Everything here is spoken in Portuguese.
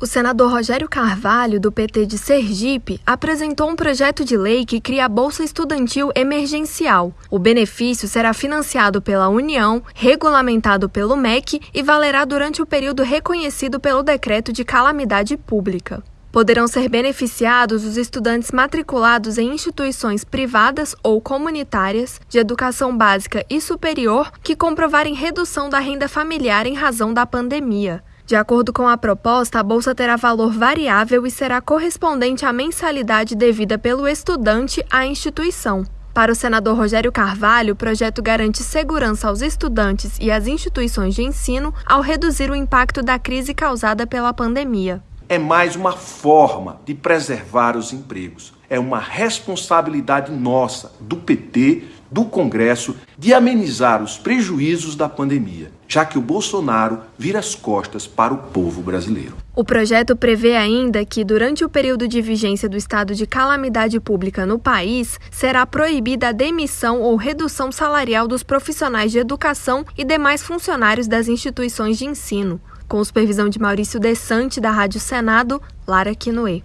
O senador Rogério Carvalho, do PT de Sergipe, apresentou um projeto de lei que cria a Bolsa Estudantil Emergencial. O benefício será financiado pela União, regulamentado pelo MEC e valerá durante o período reconhecido pelo Decreto de Calamidade Pública. Poderão ser beneficiados os estudantes matriculados em instituições privadas ou comunitárias de educação básica e superior que comprovarem redução da renda familiar em razão da pandemia. De acordo com a proposta, a bolsa terá valor variável e será correspondente à mensalidade devida pelo estudante à instituição. Para o senador Rogério Carvalho, o projeto garante segurança aos estudantes e às instituições de ensino ao reduzir o impacto da crise causada pela pandemia. É mais uma forma de preservar os empregos. É uma responsabilidade nossa, do PT, do Congresso, de amenizar os prejuízos da pandemia já que o Bolsonaro vira as costas para o povo brasileiro. O projeto prevê ainda que, durante o período de vigência do estado de calamidade pública no país, será proibida a demissão ou redução salarial dos profissionais de educação e demais funcionários das instituições de ensino. Com supervisão de Maurício Desante, da Rádio Senado, Lara Quinoe.